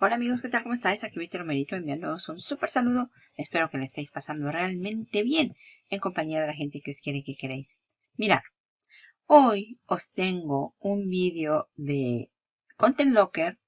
Hola amigos, ¿qué tal? ¿Cómo estáis? Aquí Víctor Romerito enviándoos un súper saludo. Espero que le estéis pasando realmente bien en compañía de la gente que os quiere que queréis. Mirad, hoy os tengo un vídeo de Content Locker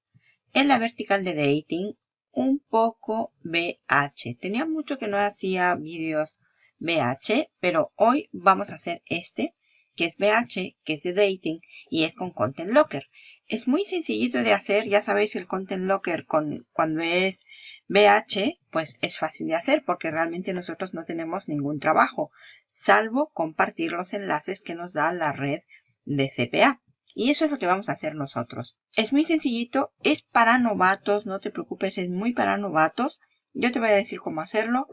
en la vertical de dating un poco BH. Tenía mucho que no hacía vídeos BH, pero hoy vamos a hacer este que es BH, que es de dating y es con Content Locker. Es muy sencillito de hacer, ya sabéis el Content Locker con, cuando es BH, pues es fácil de hacer porque realmente nosotros no tenemos ningún trabajo, salvo compartir los enlaces que nos da la red de CPA. Y eso es lo que vamos a hacer nosotros. Es muy sencillito, es para novatos, no te preocupes, es muy para novatos. Yo te voy a decir cómo hacerlo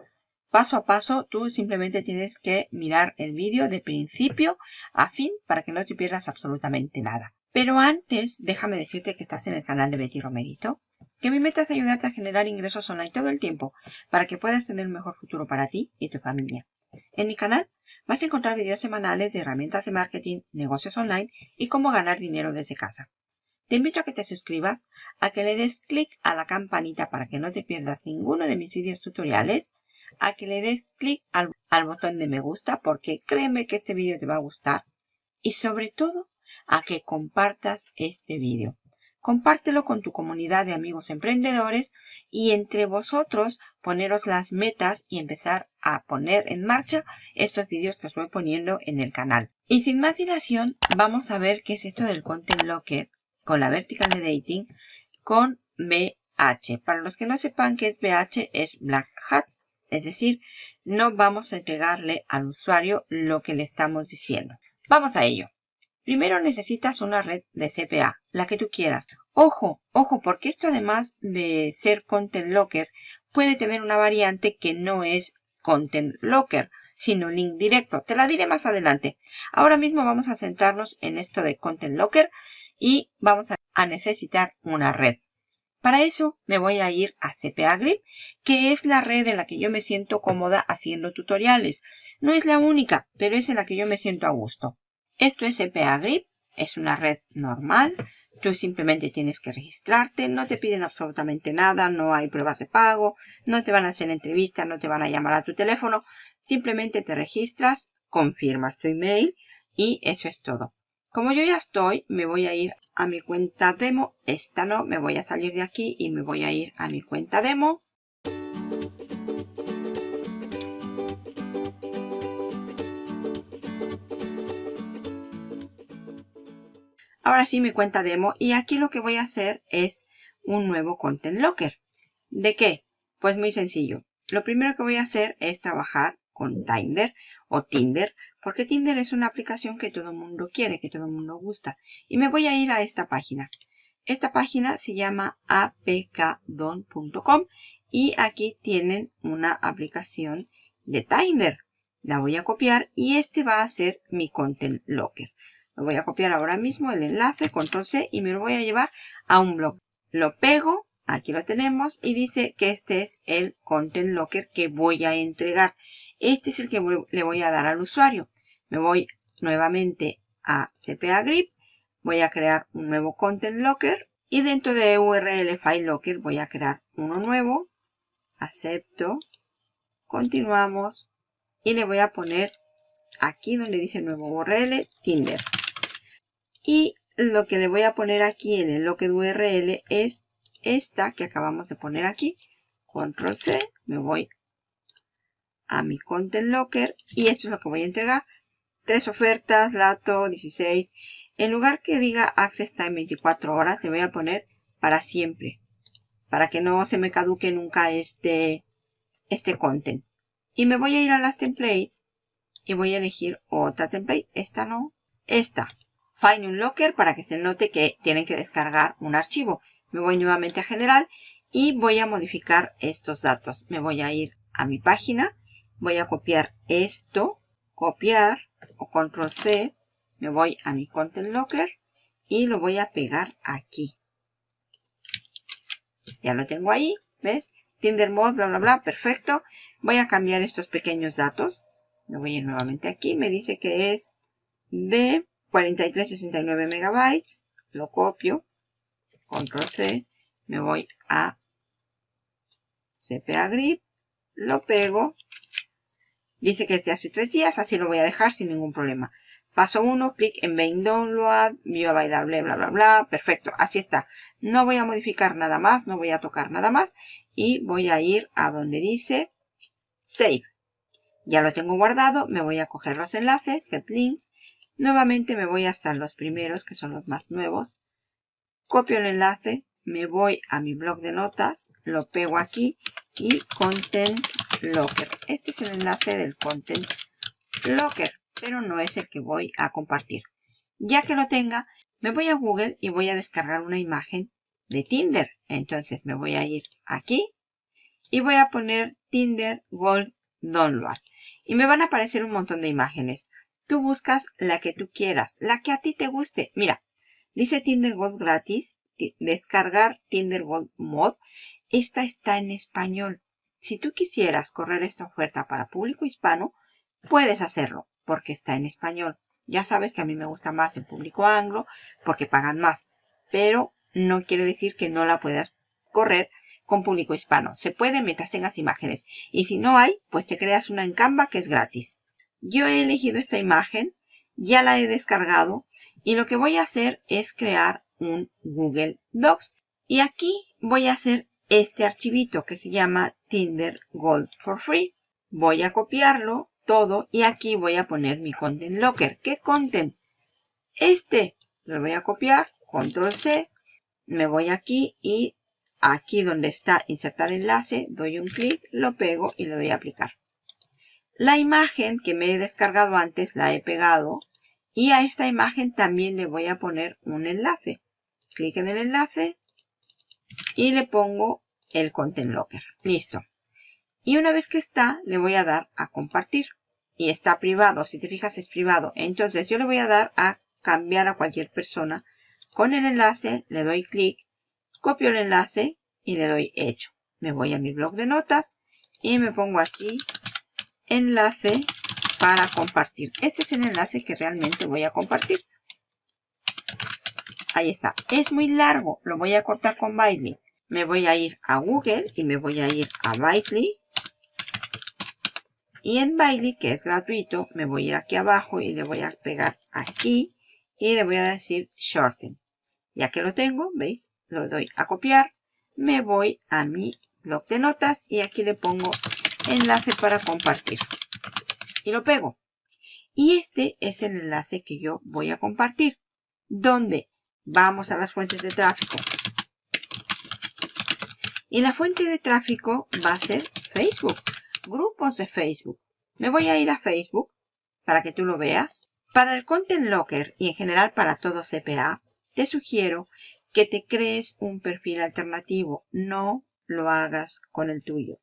paso a paso, tú simplemente tienes que mirar el vídeo de principio a fin para que no te pierdas absolutamente nada. Pero antes, déjame decirte que estás en el canal de Betty Romerito, que mi meta es ayudarte a generar ingresos online todo el tiempo para que puedas tener un mejor futuro para ti y tu familia. En mi canal vas a encontrar videos semanales de herramientas de marketing, negocios online y cómo ganar dinero desde casa. Te invito a que te suscribas, a que le des clic a la campanita para que no te pierdas ninguno de mis vídeos tutoriales a que le des clic al, botón de me gusta porque créeme que este vídeo te va a gustar. Y sobre todo, a que compartas este vídeo. Compártelo con tu comunidad de amigos emprendedores y entre vosotros poneros las metas y empezar a poner en marcha estos vídeos que os voy poniendo en el canal. Y sin más dilación, vamos a ver qué es esto del Content Locker con la Vertical de Dating con BH. Para los que no sepan qué es BH, es Black Hat es decir, no vamos a entregarle al usuario lo que le estamos diciendo. Vamos a ello. Primero necesitas una red de CPA, la que tú quieras. Ojo, ojo, porque esto además de ser Content Locker, puede tener una variante que no es Content Locker, sino link directo. Te la diré más adelante. Ahora mismo vamos a centrarnos en esto de Content Locker y vamos a necesitar una red. Para eso me voy a ir a CPA Grip, que es la red en la que yo me siento cómoda haciendo tutoriales. No es la única, pero es en la que yo me siento a gusto. Esto es CPA Grip, es una red normal. Tú simplemente tienes que registrarte, no te piden absolutamente nada, no hay pruebas de pago, no te van a hacer entrevistas, no te van a llamar a tu teléfono. Simplemente te registras, confirmas tu email y eso es todo. Como yo ya estoy, me voy a ir a mi cuenta demo. Esta no, me voy a salir de aquí y me voy a ir a mi cuenta demo. Ahora sí mi cuenta demo y aquí lo que voy a hacer es un nuevo Content Locker. ¿De qué? Pues muy sencillo. Lo primero que voy a hacer es trabajar con Tinder o Tinder porque Tinder es una aplicación que todo el mundo quiere, que todo el mundo gusta. Y me voy a ir a esta página. Esta página se llama apkdon.com y aquí tienen una aplicación de Tinder. La voy a copiar y este va a ser mi Content Locker. Lo voy a copiar ahora mismo el enlace, control C y me lo voy a llevar a un blog. Lo pego, aquí lo tenemos y dice que este es el Content Locker que voy a entregar. Este es el que le voy a dar al usuario. Me voy nuevamente a CPA Grip. Voy a crear un nuevo Content Locker. Y dentro de URL File Locker voy a crear uno nuevo. Acepto. Continuamos. Y le voy a poner aquí donde dice nuevo URL Tinder. Y lo que le voy a poner aquí en el Locker URL es esta que acabamos de poner aquí. Control C. Me voy a mi Content Locker. Y esto es lo que voy a entregar tres ofertas, lato 16. En lugar que diga Access Time 24 horas, le voy a poner para siempre. Para que no se me caduque nunca este, este content. Y me voy a ir a las templates y voy a elegir otra template. Esta no, esta. Find un locker para que se note que tienen que descargar un archivo. Me voy nuevamente a general y voy a modificar estos datos. Me voy a ir a mi página. Voy a copiar esto. Copiar o control C, me voy a mi Content Locker y lo voy a pegar aquí. Ya lo tengo ahí, ¿ves? Tinder Mode, bla, bla, bla, perfecto. Voy a cambiar estos pequeños datos. Me voy a ir nuevamente aquí. Me dice que es de 4369 megabytes. Lo copio. Control C. me voy a CPA Grip, lo pego. Dice que es de hace tres días, así lo voy a dejar sin ningún problema. Paso 1, clic en Main Download, View Available, bla, bla, bla. Perfecto, así está. No voy a modificar nada más, no voy a tocar nada más. Y voy a ir a donde dice Save. Ya lo tengo guardado, me voy a coger los enlaces, Get Links. Nuevamente me voy hasta los primeros, que son los más nuevos. Copio el enlace, me voy a mi blog de notas, lo pego aquí y Content Locker. Este es el enlace del Content Locker pero no es el que voy a compartir. Ya que lo tenga, me voy a Google y voy a descargar una imagen de Tinder. Entonces me voy a ir aquí y voy a poner Tinder Gold Download. Y me van a aparecer un montón de imágenes. Tú buscas la que tú quieras, la que a ti te guste. Mira, dice Tinder Gold gratis, descargar Tinder Gold Mod. Esta está en español. Si tú quisieras correr esta oferta para público hispano, puedes hacerlo porque está en español. Ya sabes que a mí me gusta más el público anglo porque pagan más, pero no quiere decir que no la puedas correr con público hispano. Se puede mientras tengas imágenes. Y si no hay, pues te creas una en Canva que es gratis. Yo he elegido esta imagen, ya la he descargado y lo que voy a hacer es crear un Google Docs. Y aquí voy a hacer este archivito que se llama Tinder Gold for Free. Voy a copiarlo todo y aquí voy a poner mi content locker. ¿Qué content? Este lo voy a copiar, control C, me voy aquí y aquí donde está insertar enlace, doy un clic, lo pego y le doy a aplicar. La imagen que me he descargado antes la he pegado y a esta imagen también le voy a poner un enlace. Clic en el enlace y le pongo el content locker. Listo. Y una vez que está, le voy a dar a compartir. Y está privado, si te fijas es privado. Entonces yo le voy a dar a cambiar a cualquier persona. Con el enlace le doy clic, copio el enlace y le doy hecho. Me voy a mi blog de notas y me pongo aquí enlace para compartir. Este es el enlace que realmente voy a compartir. Ahí está. Es muy largo. Lo voy a cortar con Bitly. Me voy a ir a Google y me voy a ir a Bitly y en Bailey, que es gratuito, me voy a ir aquí abajo y le voy a pegar aquí y le voy a decir shorten. Ya que lo tengo, ¿veis? Lo doy a copiar. Me voy a mi blog de notas y aquí le pongo enlace para compartir. Y lo pego. Y este es el enlace que yo voy a compartir. ¿Dónde? Vamos a las fuentes de tráfico. Y la fuente de tráfico va a ser Facebook grupos de Facebook. Me voy a ir a Facebook para que tú lo veas. Para el Content Locker y en general para todo CPA, te sugiero que te crees un perfil alternativo. No lo hagas con el tuyo.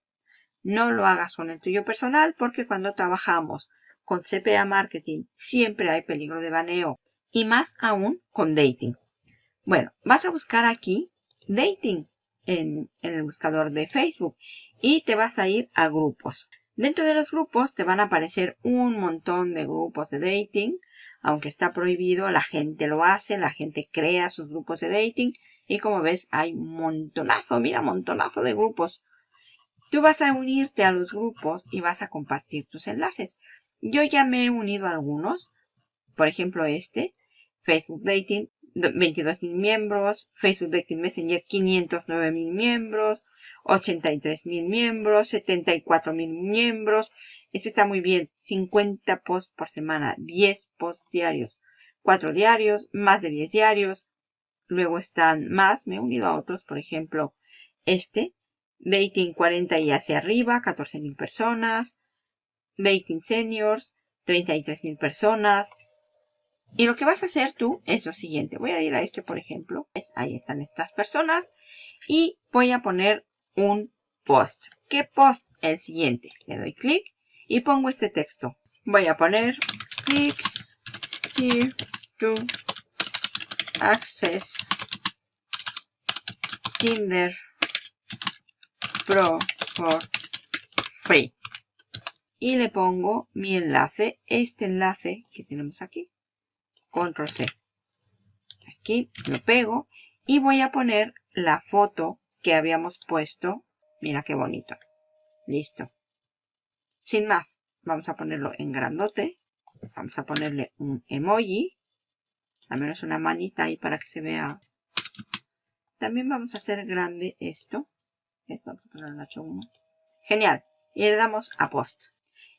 No lo hagas con el tuyo personal porque cuando trabajamos con CPA Marketing siempre hay peligro de baneo. Y más aún con dating. Bueno, vas a buscar aquí dating en, el buscador de Facebook y te vas a ir a grupos. Dentro de los grupos te van a aparecer un montón de grupos de dating. Aunque está prohibido, la gente lo hace, la gente crea sus grupos de dating. Y como ves, hay montonazo, mira, montonazo de grupos. Tú vas a unirte a los grupos y vas a compartir tus enlaces. Yo ya me he unido a algunos. Por ejemplo, este, Facebook Dating. 22 mil miembros, Facebook Dating Messenger 509 mil miembros, 83 mil miembros, 74 mil miembros. Este está muy bien. 50 posts por semana, 10 posts diarios, 4 diarios, más de 10 diarios. Luego están más, me he unido a otros, por ejemplo, este, Dating 40 y hacia arriba, 14 mil personas, Dating Seniors, 33 mil personas, y lo que vas a hacer tú es lo siguiente. Voy a ir a este, por ejemplo. Ahí están estas personas. Y voy a poner un post. ¿Qué post? El siguiente. Le doy clic y pongo este texto. Voy a poner click here to access Tinder Pro for free. Y le pongo mi enlace, este enlace que tenemos aquí control C. Aquí lo pego y voy a poner la foto que habíamos puesto. Mira qué bonito. Listo. Sin más, vamos a ponerlo en grandote. Vamos a ponerle un emoji. Al menos una manita ahí para que se vea. También vamos a hacer grande esto. Vamos a ponerlo en 1 Genial. Y le damos a post.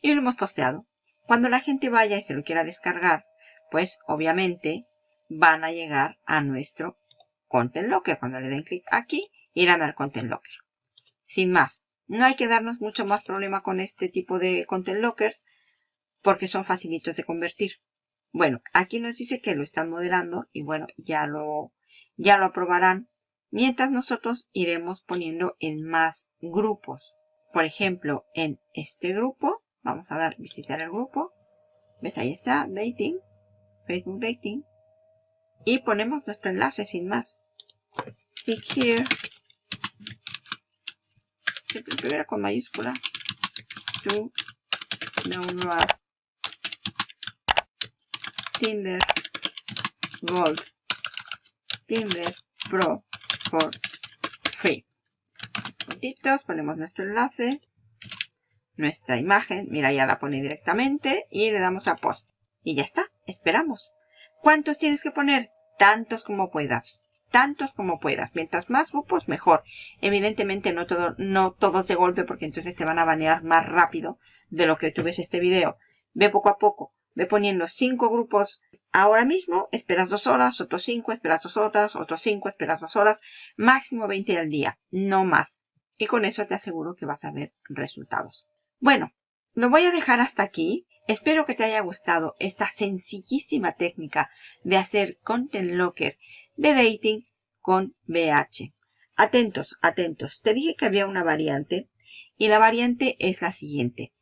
Y lo hemos posteado. Cuando la gente vaya y se lo quiera descargar, pues obviamente van a llegar a nuestro Content Locker. Cuando le den clic aquí, irán al Content Locker. Sin más, no hay que darnos mucho más problema con este tipo de Content Lockers porque son facilitos de convertir. Bueno, aquí nos dice que lo están modelando y bueno, ya lo, ya lo aprobarán. Mientras nosotros iremos poniendo en más grupos. Por ejemplo, en este grupo, vamos a dar visitar el grupo. ¿Ves? Ahí está, dating, Facebook dating. Y ponemos nuestro enlace sin más. Click here. Primero con mayúscula. To download Timber Gold Timber Pro for free. Puntitos, ponemos nuestro enlace, nuestra imagen, mira ya la pone directamente y le damos a post. Y ya está, esperamos. ¿Cuántos tienes que poner? Tantos como puedas. Tantos como puedas. Mientras más grupos, mejor. Evidentemente no, todo, no todos de golpe porque entonces te van a banear más rápido de lo que tú ves este video. Ve poco a poco. Ve poniendo cinco grupos ahora mismo, esperas dos horas, otros cinco, esperas dos horas, otros cinco, esperas dos horas, máximo 20 al día, no más. Y con eso te aseguro que vas a ver resultados. Bueno, lo voy a dejar hasta aquí. Espero que te haya gustado esta sencillísima técnica de hacer Content Locker de dating con BH. Atentos, atentos. Te dije que había una variante y la variante es la siguiente.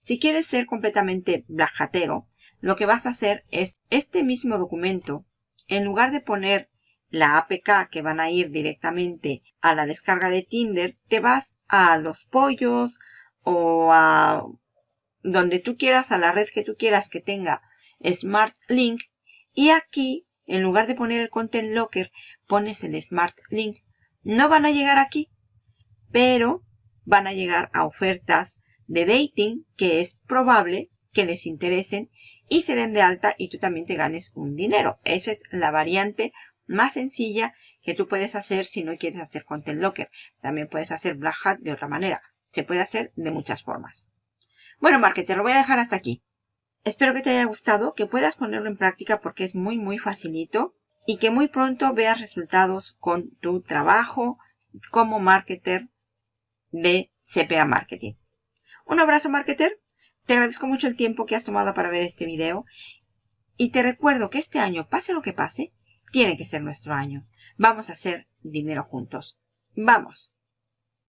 Si quieres ser completamente blajatero, lo que vas a hacer es este mismo documento, en lugar de poner la APK que van a ir directamente a la descarga de Tinder, te vas a los pollos o a donde tú quieras, a la red que tú quieras que tenga Smart Link y aquí, en lugar de poner el Content Locker, pones el Smart Link. No van a llegar aquí, pero van a llegar a ofertas de dating que es probable que les interesen y se den de alta y tú también te ganes un dinero. Esa es la variante más sencilla que tú puedes hacer si no quieres hacer Content Locker. También puedes hacer Black Hat de otra manera. Se puede hacer de muchas formas. Bueno, marketer, lo voy a dejar hasta aquí. Espero que te haya gustado, que puedas ponerlo en práctica porque es muy, muy facilito y que muy pronto veas resultados con tu trabajo como marketer de CPA Marketing. Un abrazo, marketer. Te agradezco mucho el tiempo que has tomado para ver este video. Y te recuerdo que este año, pase lo que pase, tiene que ser nuestro año. Vamos a hacer dinero juntos. ¡Vamos!